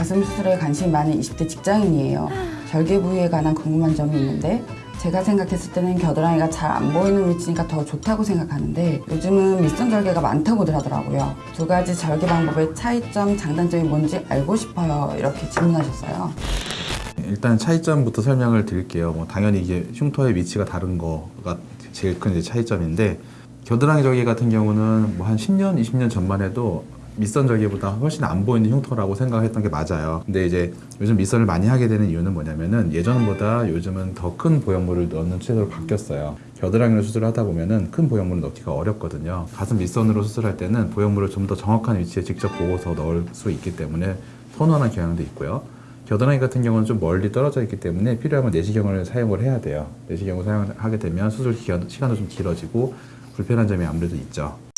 가슴 수술에 관심이 많은 20대 직장인이에요. 절개 부위에 관한 궁금한 점이 있는데 제가 생각했을 때는 겨드랑이가 잘 안 보이는 위치니까 더 좋다고 생각하는데 요즘은 밑선 절개가 많다고들 하더라고요. 두 가지 절개 방법의 차이점, 장단점이 뭔지 알고 싶어요. 이렇게 질문하셨어요. 일단 차이점부터 설명을 드릴게요. 뭐 당연히 이게 흉터의 위치가 다른 거가 제일 큰 차이점인데 겨드랑이 절개 같은 경우는 뭐 한 10년, 20년 전만 해도 밑선 절개보다 훨씬 안 보이는 흉터라고 생각했던 게 맞아요. 근데 이제 요즘 밑선을 많이 하게 되는 이유는 뭐냐면은 예전보다 요즘은 더 큰 보형물을 넣는 추세로 바뀌었어요. 겨드랑이를 수술하다 보면은 큰 보형물을 넣기가 어렵거든요. 가슴 밑선으로 수술할 때는 보형물을 좀 더 정확한 위치에 직접 보고서 넣을 수 있기 때문에 선원한 경향도 있고요. 겨드랑이 같은 경우는 좀 멀리 떨어져 있기 때문에 필요하면 내시경을 사용을 해야 돼요. 내시경을 사용하게 되면 수술 기간, 시간도 좀 길어지고 불편한 점이 아무래도 있죠.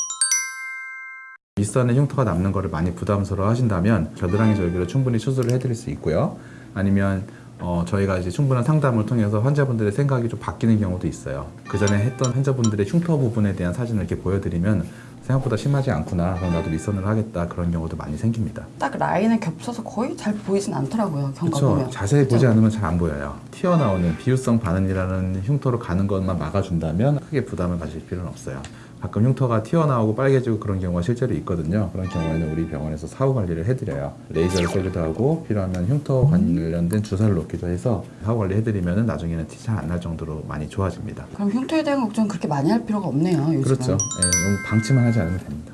밑선에 흉터가 남는 거를 많이 부담스러워 하신다면 겨드랑이 절개로 충분히 수술을 해드릴 수 있고요. 아니면 어, 저희가 이제 충분한 상담을 통해서 환자분들의 생각이 좀 바뀌는 경우도 있어요. 그 전에 했던 환자분들의 흉터 부분에 대한 사진을 이렇게 보여드리면 생각보다 심하지 않구나. 그럼 나도 밑선을 하겠다. 그런 경우도 많이 생깁니다. 딱 라인에 겹쳐서 거의 잘 보이진 않더라고요. 경과 그렇죠. 보면. 자세히 보지 그죠? 않으면 잘 안 보여요. 튀어나오는 비유성 반응이라는 흉터로 가는 것만 막아준다면 크게 부담을 가질 필요는 없어요. 가끔 흉터가 튀어나오고 빨개지고 그런 경우가 실제로 있거든요. 그런 경우에는 우리 병원에서 사후 관리를 해드려요. 레이저를 쏘기도 하고 필요하면 흉터 관련된 주사를 놓기도 해서 사후 관리 해드리면 나중에는 티 잘 안 날 정도로 많이 좋아집니다. 그럼 흉터에 대한 걱정 그렇게 많이 할 필요가 없네요. 요즘은. 그렇죠. 예, 너무 방치만 하지 않으면 됩니다.